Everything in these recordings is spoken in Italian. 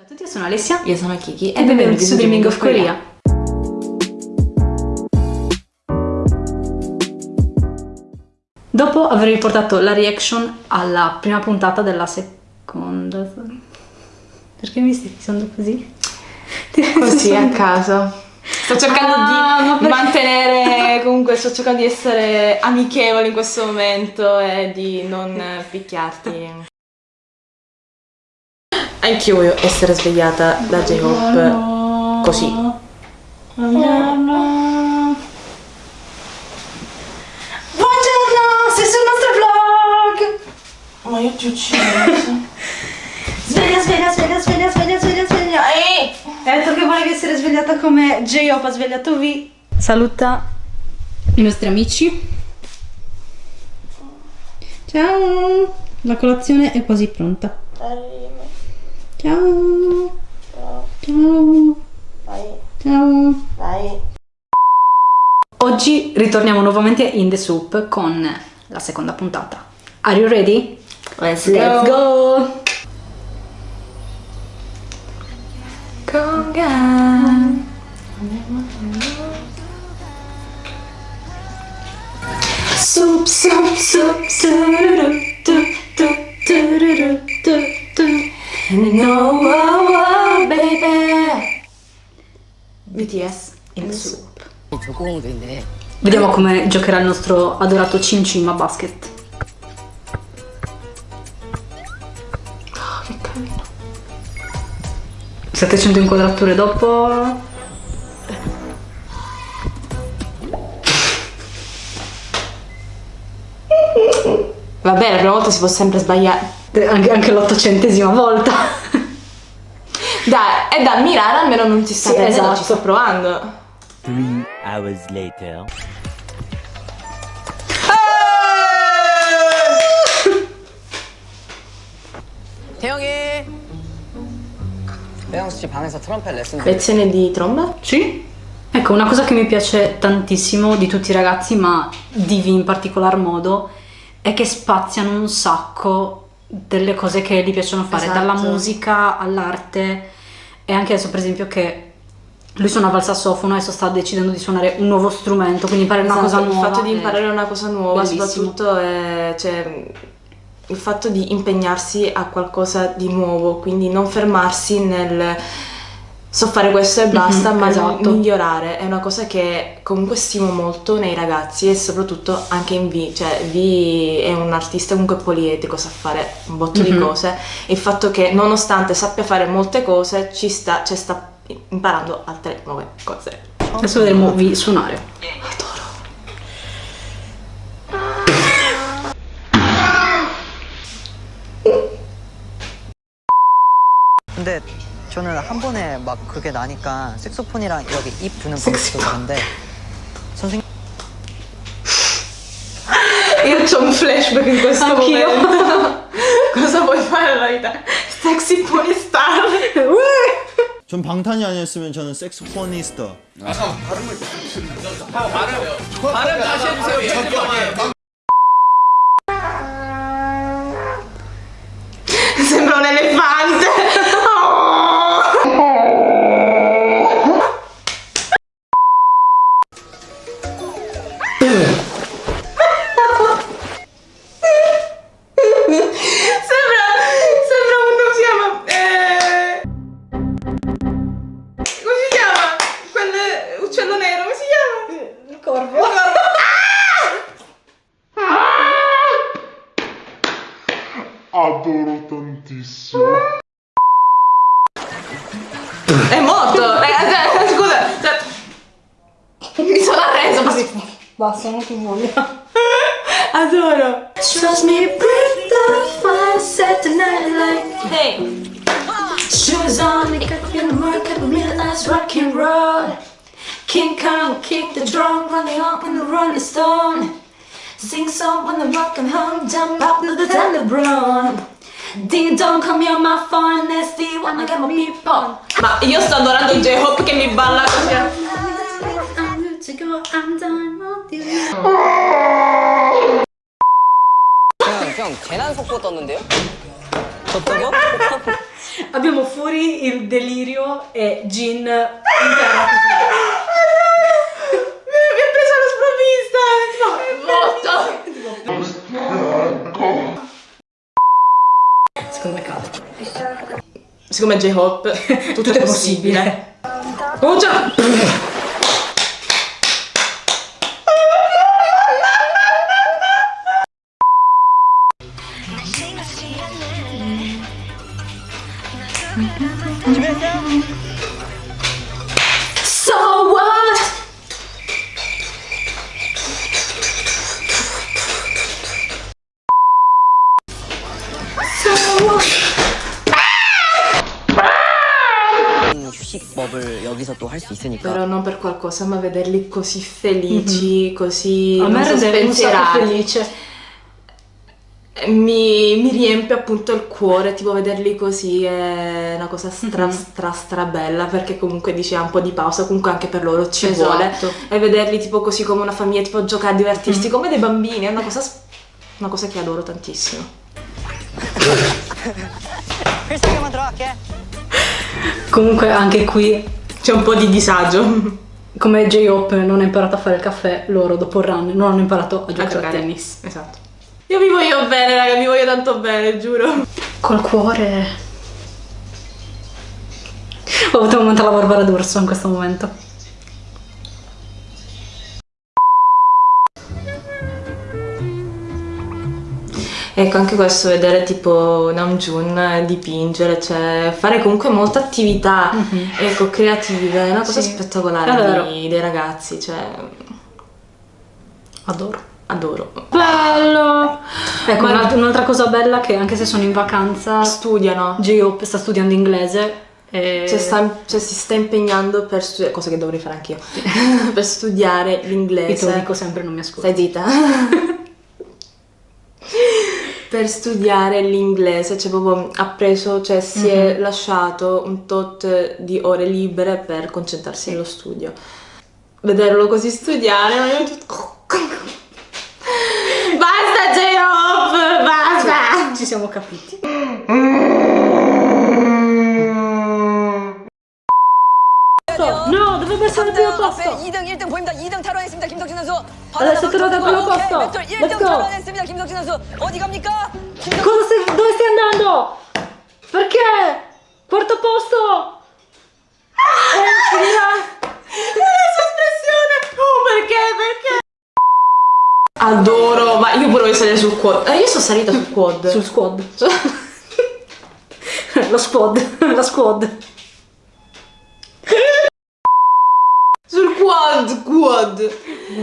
Ciao a tutti, io sono Alessia Io sono Kiki e benvenuti su Dreaming of Korea. Dopo aver riportato la reaction alla prima puntata della seconda... Perché mi stai dicendo così? Così a caso. Sto cercando Ah, di ma mantenere, comunque sto cercando di essere amichevole in questo momento e di non picchiarti. Anch'io voglio essere svegliata da J-Hope così. Buongiorno! Buongiorno, sei sul nostro vlog! Ma io ti uccido. Sveglia, sveglia, sveglia, sveglia, sveglia, sveglia, sveglia. Ehi! Hai detto che volevi essere svegliata come J-Hope ha svegliato V. Saluta i nostri amici. Ciao! La colazione è quasi pronta. Ciao! Ciao! Ciao! Oggi ritorniamo nuovamente in The Soup con la seconda puntata. Are you ready? Let's Let's go. go! Kongan. Soup, soup, soup, No, wow, wow, baby. BTS in soup. Vediamo come giocherà il nostro adorato Cin Cin a basket. Oh, che carino. 700 inquadrature dopo... Vabbè, la prima volta si può sempre sbagliare Eh, Anche, anche l'ottocentesima volta. Dai, è da ammirare, almeno non ti sta Sì, prendendo, esatto. ci sto provando. Three hours later. 태영이. 태영 씨 방에서 트럼펫 레슨. Lezione di tromba? Sì. Ecco, una cosa che mi piace tantissimo di tutti i ragazzi, ma di V in particolar modo, è che spaziano un sacco delle cose che gli piacciono fare, Esatto. dalla musica all'arte e anche adesso per esempio che lui suonava il sassofono, adesso sta decidendo di suonare un nuovo strumento, quindi imparare una cosa Esatto, nuova. Il fatto di imparare una cosa nuova, bellissimo. soprattutto è, cioè, il fatto di impegnarsi a qualcosa di nuovo, quindi non fermarsi nel so fare questo e basta, Mhm, ma esatto. migliorare. È una cosa che comunque stimo molto nei ragazzi e soprattutto anche in V, cioè V è un artista comunque poliedrico, sa fare un botto di Mhm. cose. Il fatto che nonostante sappia fare molte cose, ci sta, cioè, sta imparando altre nuove cose. Adesso vedremo V suonare. Adoro. 근데 저는 한 번에 막 그게 나니까 색소폰이랑 여기 입 드는 방식도 다른데 선생님 Io c'ho un flashback in questo Anch'io. momento. Cosa vuoi fare nella vita? Sexy porn star. 전 방탄이 아니었으면 저는 색소포니스트. Sembra un elefante. on, make up in the market, real ass rock and roll. King Kong, kick the drum, running up in the rolling stone. Sing song when the rock and home, jump up to the tenebron. Ding dong, come here, my phone, nasty, wanna get my meatball. Ma io sto adorando J-Hope che mi balla così. I'm good to go, I'm done with you. 형, 형 재난 속보 떴는데요? 졌다고? Abbiamo fuori il delirio e Gin intera Mi mi ha preso alla sprovvista! Secondo me cade. Siccome è J-Hope, tutto, è possibile. Oh già! 휴식법을 여기서 또 할 수 있으니까 Però non per qualcosa, ma vederli così felici, così A me non so, rende un sacco spensierati. felice. Mi, mi riempie appunto il cuore, tipo vederli così è una cosa stra stra stra bella perché comunque dice ha un po' di pausa, comunque anche per loro ci Esatto. vuole e vederli tipo così come una famiglia, tipo giocare, divertirsi come dei bambini, è una cosa, s- una cosa che adoro tantissimo. 필살기만 들어갈게 Comunque anche qui, C'è un po' di disagio. come J-Hope non ha imparato a fare il caffè, loro dopo il run non hanno imparato a giocare a, tennis. Esatto. Io vi voglio bene, raga, vi voglio tanto bene, giuro. Col cuore... Ho avuto un momento alla Barbara D'Urso in questo momento. Ecco, anche questo, vedere tipo Namjoon dipingere, cioè fare comunque molte attività, ecco, creative, è una cosa Sì, spettacolare di- dei ragazzi, cioè Adoro. adoro. Bello! Ecco, Ma- un'alt- un'altra cosa bella che anche se sono in vacanza, Studiano, J-Hope sta studiando inglese e... cioè, sta- cioè, si sta impegnando per studiare, cosa che dovrei fare anch'io, per studiare Io te lo l'inglese. dico sempre, non mi ascolti. Stai zitta. per studiare l'inglese, cioè proprio ha preso, cioè si è lasciato un tot di ore libere per concentrarsi nello studio. Vederlo così studiare, ma io. Basta J-Hope, basta! Ci siamo capiti. No, il primo posto. 2등 1등 보입니다. 2등 탈환했습니다. 김석진 선수. Primo 오케이, posto. 멘tor Let's 1등 go. 탈환했습니다. 김석진 선수. 어디 갑니까? Cosa stai, dove stai andando? Perché? Quarto posto. Oh, perché? Perché? Adoro, ma io pure voglio salire sul quad. Eh, io sono salita sul quad. Sul squad. Lo squad. La squad. Quad, quad.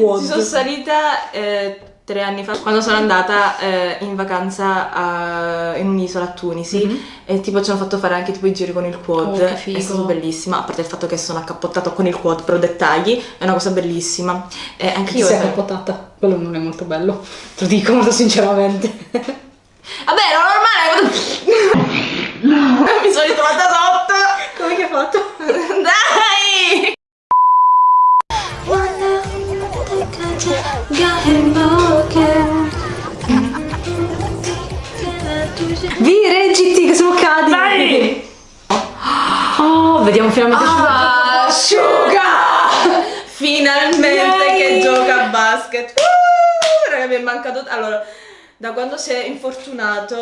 Quad. Ci sono salita eh, tre anni fa quando sono andata eh, in vacanza a- in un'isola a Tunisi e tipo ci hanno fatto fare anche tipo i giri con il quad. Oh. È stato bellissimo, a parte il fatto che sono accappottato con il quad, però dettagli, è una cosa bellissima. E anche Chi io... si è capotata? Quello non è molto bello. Te lo dico molto sinceramente. Vabbè, era normale quando si è infortunato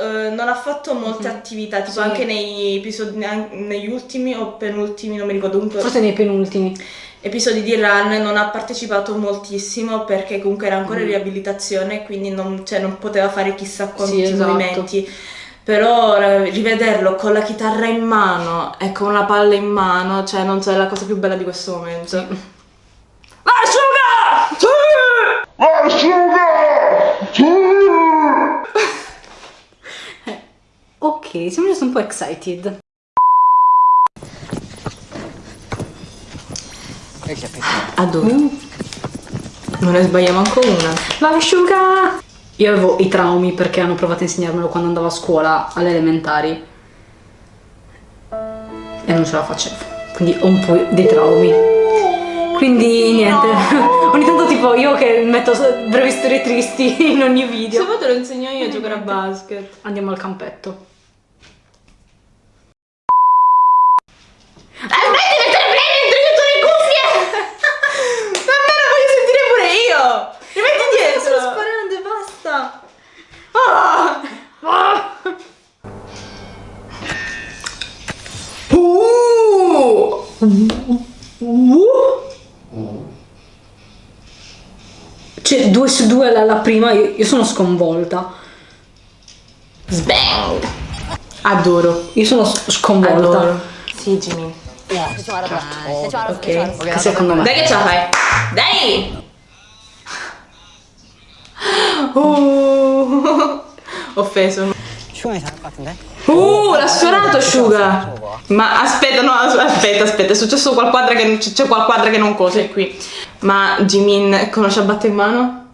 eh, non ha fatto molte attività, tipo. Sì. anche nei episodi, negli ultimi o penultimi, non mi ricordo comunque. Forse nei penultimi. episodi di Run non ha partecipato moltissimo perché comunque era Mm. ancora in riabilitazione, quindi non, cioè, non poteva fare chissà quanti Sì, esatto. movimenti. Però rivederlo con la chitarra in mano e con una palla in mano, cioè non so, è la cosa più bella di questo momento. Asciuga! ok, siamo giusto un po' excited. A dove? Non ne sbagliamo ancora una. Vai! Io avevo i traumi perché hanno provato a insegnarmelo quando andavo a scuola, alle elementari. E non ce la facevo. Quindi ho un po' dei traumi. Quindi niente. No. Ogni tanto tipo io che metto brevi storie tristi in ogni video. Se vuoi lo insegno io a giocare a basket. Andiamo al campetto. Cioè, due su due alla, prima, io, io, sono sconvolta. Sbang! Adoro. Io sono sconvolta. Adoro. Sì, Jimmy. Yeah. Ok, okay. secondo me. Dai che ce la fai. Dai! Oh. Offeso. Ci vuoi fare un po' Uh, l'ha sfiorato asciuga. Ma aspetta, no, as- aspetta, aspetta, è successo qualcosa che non- c'è qualcosa che non cose qui. Ma Jimin conosce a batte in mano?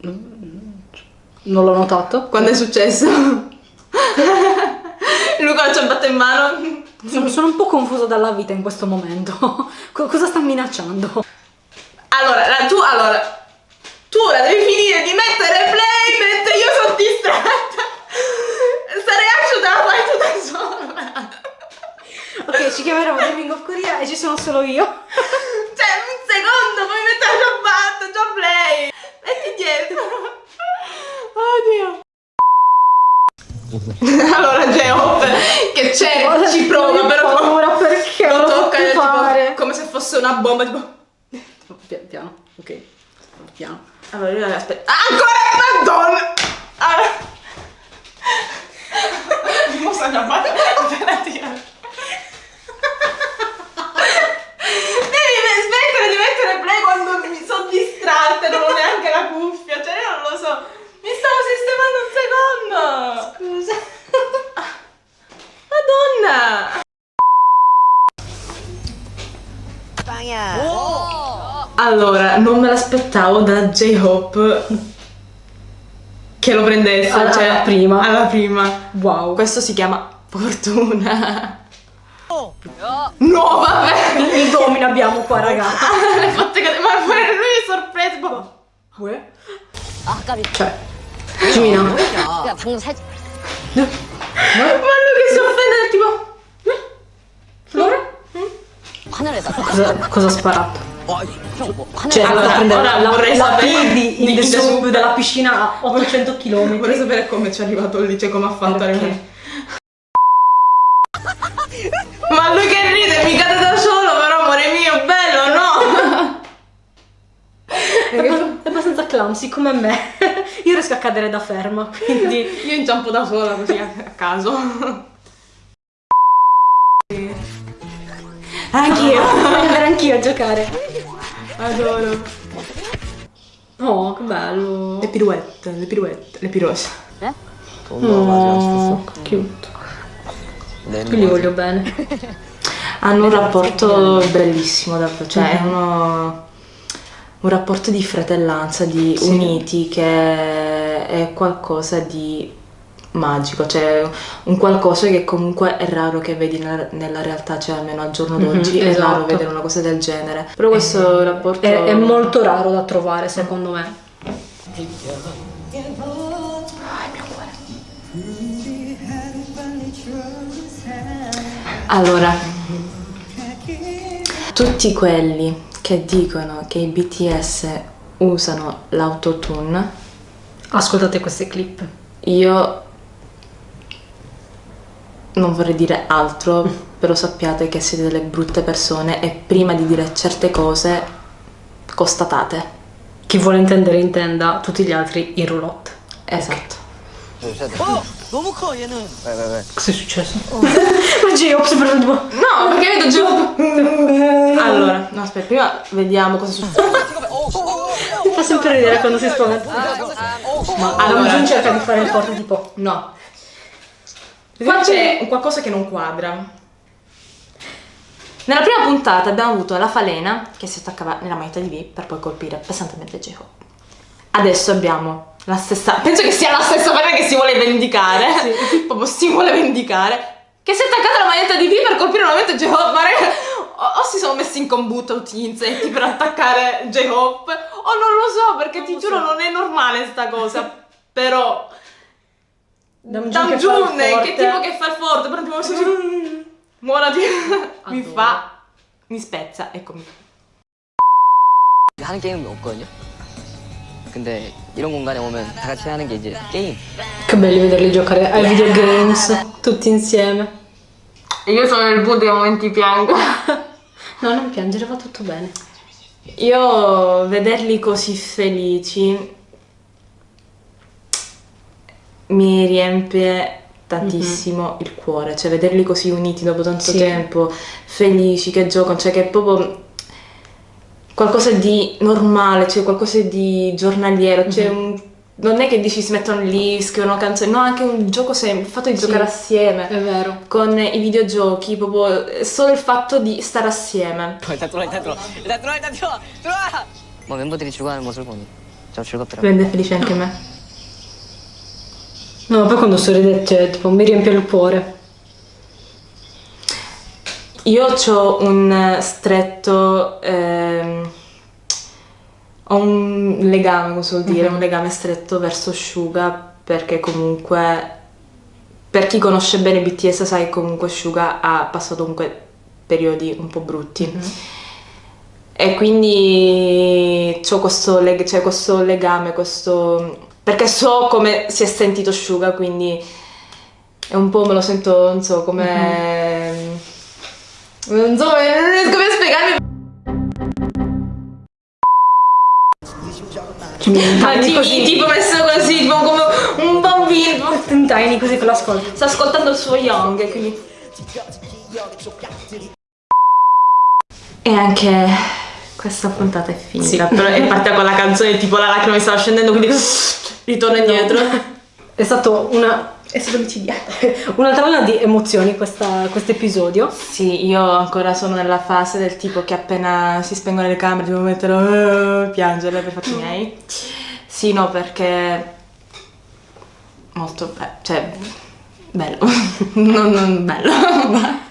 Non l'ho notato. Quando è successo? Lui conosce a batte in mano? Sono, sono un po' confusa dalla vita in questo momento. Co- cosa sta minacciando? Allora, la- tu, allora, tu ora devi finire di mettere play mentre io sono distratta. Sta reaction te la fai tu da sola. Ok, ci chiameremo Gaming of Korea e ci sono solo io. Cioè, un secondo, poi mettere la ciabatta, già play. Metti dietro. Oddio. allora, Geoff, che c'è, ci prova, però paura perché lo lo tocca tipo, fare. come se fosse una bomba, tipo... Piano, piano, ok. Piano. Allora, io aspetta. Ancora, madonna! Allora. Mi mostra la mano appena tira. Allora, non me l'aspettavo da J-Hope che lo prendesse. Alla, cioè, alla prima. Alla prima. Wow. Questo si chiama fortuna. Oh, no. vabbè! Il domino abbiamo qua, ragazzi. Ah, ma pure lui è sorpreso. Boh. Ah. Cioè, Gina. Ma lui che si offende, tipo... Eh? Flora? Cosa, cosa ha sparato? poi cioè, allora, prendere la, la, la piedi in sub della piscina a 800 km. Vorrei sapere come ci è arrivato lì, cioè come ha fatto a arrivare. Ma lui che ride, mi cade da solo, però amore mio, bello, no? è, è abbastanza clumsy come me. Io riesco a cadere da ferma, quindi... Io inciampo da sola così a caso. Anch'io. Anch'io a giocare. Adoro. Oh, che bello. Le pirouette, le pirouette, le pirouette. Oh, cute. Io li voglio bene. Hanno un rapporto bellissimo, davvero, cioè è uno, un rapporto di fratellanza, di uniti che è qualcosa di magico, cioè un qualcosa che comunque è raro che vedi nella, nella realtà, cioè almeno al giorno d'oggi è raro esatto. vedere una cosa del genere. Però questo rapporto È, è molto raro da trovare, secondo me. Allora, tutti quelli che dicono che i BTS usano l'autotune, Ascoltate queste clip. io non vorrei dire altro, però sappiate che siete delle brutte persone e prima di dire certe cose constatate. Chi vuole intendere intenda, tutti gli altri in roulotte. Esatto. Okay. Oh, Cos'è successo? Oh. Ma Geo, si parla No, perché vedo Geo. Allora, no, aspetta, prima vediamo cosa succede. Mi fa sempre ridere quando si spaventa. Ma allora, non cerca di fare il porto tipo no. Qua c'è qualcosa che non quadra. Nella prima puntata abbiamo avuto la falena che si attaccava nella maglietta di V per poi colpire pesantemente J-Hope. Adesso abbiamo la stessa. Penso che sia la stessa falena che si vuole vendicare. Proprio si vuole vendicare. Che si è attaccata alla maglietta di V per colpire nuovamente J-Hope. O, o si sono messi in combutta tutti gli insetti per attaccare J-Hope. O non lo so, perché ti giuro non è normale sta cosa. Però. Namjoon che Namjoon, fa il che forte. tipo che fa il forte, però tipo così. Muorati. mi Adoro. fa. Mi spezza, eccomi. 하는 게임이 없거든요. 근데 이런 공간에 오면 다 같이 하는 게 이제 게임. Che belli vederli giocare ai videogames tutti insieme. E io sono nel buio dei momenti piango. No, non piangere, va tutto bene. Io vederli così felici mi riempie tantissimo mm -hmm. il cuore, cioè vederli così uniti dopo tanto sì. tempo, felici, che giocano, cioè che è proprio qualcosa di normale, cioè qualcosa di giornaliero, mm -hmm. un, non è che dici si mettono lì, scrivono canzoni, no, anche un gioco semplice, il fatto di sì, giocare assieme. È vero. Con i videogiochi, proprio solo il fatto di stare assieme. Rende felice anche me. No, poi quando sorride, cioè, tipo, mi riempie il cuore. Io ho un stretto. ehm, ho un legame, come si vuol dire, un legame stretto verso Suga perché comunque. Per chi conosce bene BTS sa che comunque Suga ha passato comunque periodi un po' brutti. E quindi ho questo, leg- cioè questo legame, questo... Perché so come si è sentito Suga, quindi è un po' me lo sento, non so, come... Non so, non riesco più a spiegarmi. Ma Tiny tipo, così. tipo messo così, tipo come un bambino. Tiny così che lo ascolti. Sta ascoltando il suo Young, e quindi... E anche questa puntata è finita, però è partita con la canzone tipo la lacrima mi stava scendendo, quindi ritorno indietro. È stato una... È stato micidiato. Un'altra ola di emozioni questo episodio. Sì, io ancora sono nella fase del tipo che appena si spengono le camere devo mettere a piangere per i fatti miei. Sì, no, perché molto be- cioè bello. non, non bello.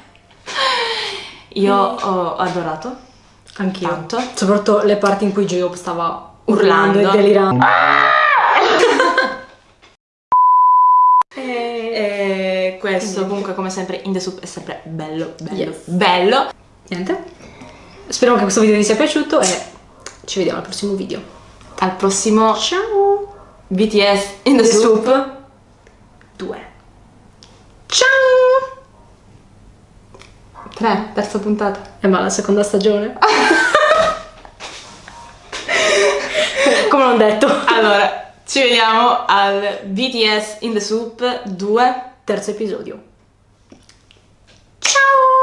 io ho adorato Anch'io. tanto. Soprattutto le parti in cui J-Hope stava Urlando. urlando e delirando. E questo comunque come sempre in the soup è sempre bello, bello, Yes. bello. Niente. Speriamo che questo video vi sia piaciuto e ci vediamo al prossimo video. Al prossimo Ciao! BTS in the, The soup. Soup 2. Ciao! 3, terza puntata. E ma la seconda stagione? Come l'ho detto. Allora, ci vediamo al BTS in the Soup 2. Terzo episodio. Ciao!